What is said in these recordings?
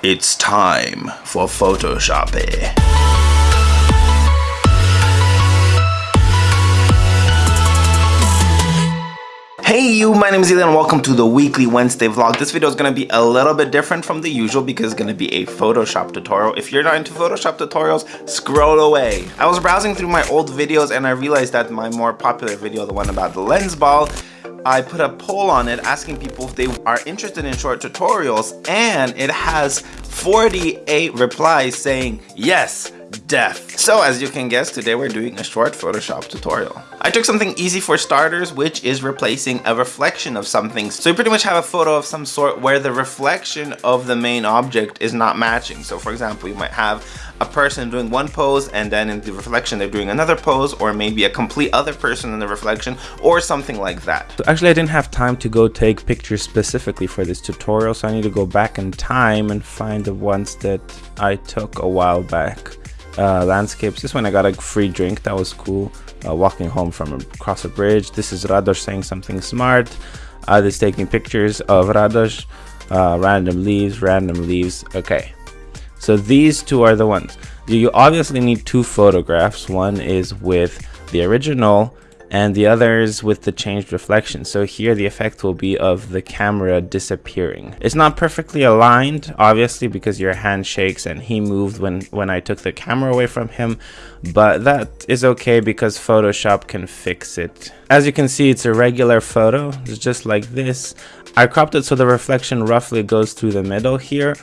It's time for Photoshop. Hey you, my name is Elian and welcome to the weekly Wednesday vlog. This video is going to be a little bit different from the usual because it's going to be a Photoshop tutorial. If you're not into Photoshop tutorials, scroll away. I was browsing through my old videos and I realized that my more popular video, the one about the lens ball, I put a poll on it asking people if they are interested in short tutorials and it has 48 replies saying yes, def. So as you can guess, today we're doing a short Photoshop tutorial. I took something easy for starters, which is replacing a reflection of something. So you pretty much have a photo of some sort where the reflection of the main object is not matching. So for example, you might have a person doing one pose and then in the reflection they're doing another pose or maybe a complete other person in the reflection or something like that. So actually I didn't have time to go take pictures specifically for this tutorial so I need to go back in time and find the ones that I took a while back. Uh, landscapes, this one I got a free drink, that was cool. Uh, walking home from across a bridge. This is Radosh saying something smart. Uh, this taking pictures of Radosh. Uh, random leaves, random leaves. Okay, so these two are the ones. You obviously need two photographs. One is with the original and the others with the changed reflection. So here the effect will be of the camera disappearing. It's not perfectly aligned, obviously, because your hand shakes and he moved when, when I took the camera away from him, but that is okay because Photoshop can fix it. As you can see, it's a regular photo. It's just like this. I cropped it so the reflection roughly goes through the middle here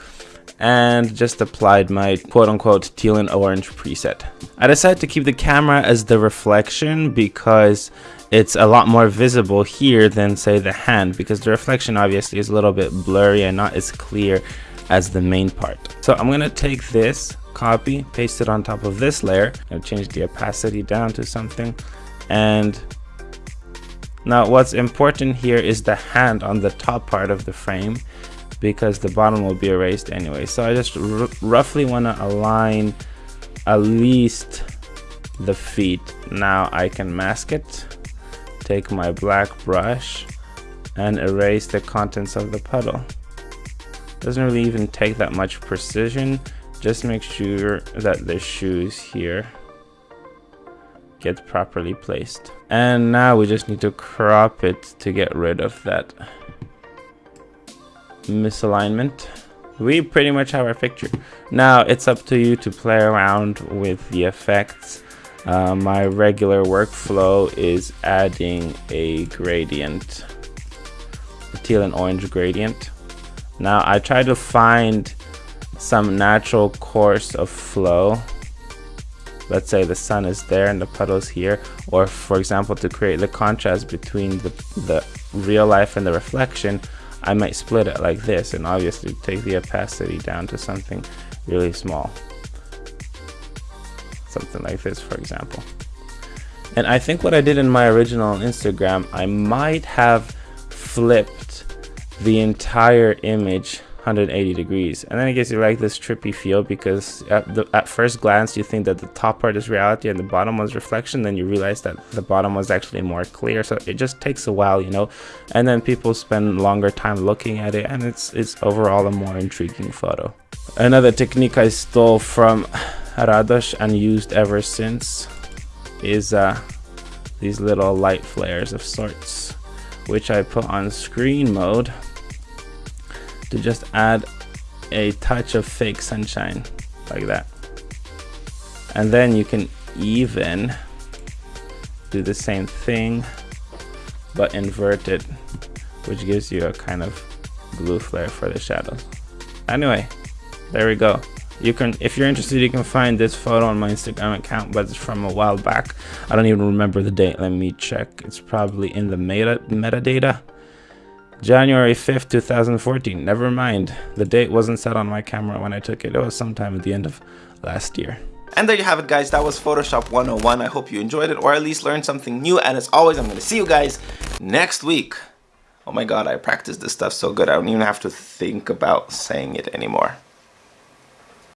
and just applied my quote-unquote teal and orange preset. I decided to keep the camera as the reflection because it's a lot more visible here than say the hand because the reflection obviously is a little bit blurry and not as clear as the main part. So I'm gonna take this, copy, paste it on top of this layer, and change the opacity down to something. And now what's important here is the hand on the top part of the frame because the bottom will be erased anyway. So I just roughly want to align at least the feet. Now I can mask it, take my black brush and erase the contents of the puddle. Doesn't really even take that much precision. Just make sure that the shoes here get properly placed. And now we just need to crop it to get rid of that misalignment. We pretty much have our picture. Now it's up to you to play around with the effects. Uh, my regular workflow is adding a gradient a teal and orange gradient. Now I try to find some natural course of flow. Let's say the sun is there and the puddles here or for example to create the contrast between the, the real life and the reflection I might split it like this and obviously take the opacity down to something really small. Something like this, for example. And I think what I did in my original Instagram, I might have flipped the entire image 180 degrees. And then it gives you like this trippy feel because at, the, at first glance you think that the top part is reality and the bottom was reflection. Then you realize that the bottom was actually more clear. So it just takes a while you know? And then people spend longer time looking at it and it's it's overall a more intriguing photo. Another technique i stole from radosh and used ever since is uh, these little light flares of sorts which i put on screen mode to just add a touch of fake sunshine like that. And then you can even do the same thing but invert it which gives you a kind of blue flare for the shadows anyway there we go. You can if you're interested you can find this photo on my instagram account but it's from a while back. I don't even remember the date. Let me check. It's probably in the meta metadata January 5th, 2014. Never mind. The date wasn't set on my camera when I took it. It was sometime at the end of last year. And there you have it guys, that was Photoshop 101. I hope you enjoyed it or at least learned something new. And as always, I'm going to see you guys next week. Oh my god, I practiced this stuff so good, I don't even have to think about saying it anymore.